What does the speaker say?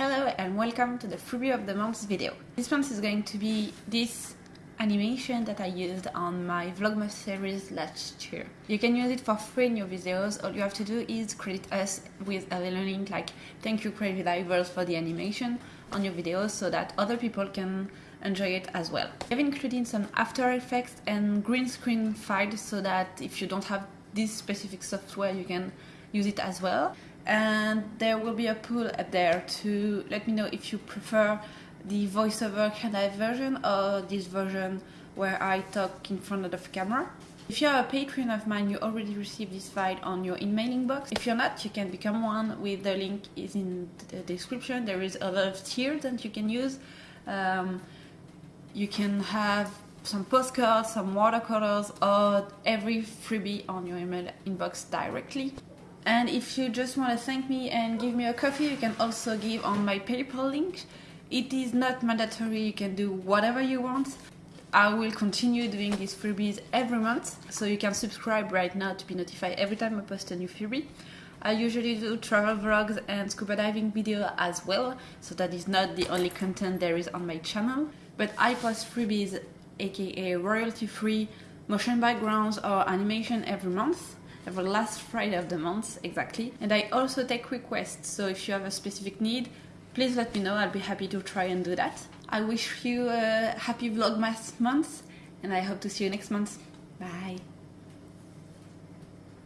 Hello and welcome to the freebie of the month video. This month is going to be this animation that I used on my Vlogmas series last year. You can use it for free in your videos, all you have to do is credit us with a little link like thank you Crazy Divers for the animation on your videos so that other people can enjoy it as well. I've included some After Effects and green screen files so that if you don't have this specific software you can use it as well and there will be a poll up there to let me know if you prefer the voiceover of version or this version where I talk in front of the camera. If you're a patron of mine, you already received this file on your emailing box. If you're not, you can become one with the link is in the description. There is a lot of tiers that you can use. Um, you can have some postcards, some watercolors, or every freebie on your email inbox directly. And if you just want to thank me and give me a coffee, you can also give on my PayPal link. It is not mandatory, you can do whatever you want. I will continue doing these freebies every month, so you can subscribe right now to be notified every time I post a new freebie. I usually do travel vlogs and scuba diving video as well, so that is not the only content there is on my channel. But I post freebies, aka royalty free motion backgrounds or animation every month every last Friday of the month exactly. And I also take requests, so if you have a specific need, please let me know. I'll be happy to try and do that. I wish you a happy Vlogmas month, and I hope to see you next month. Bye.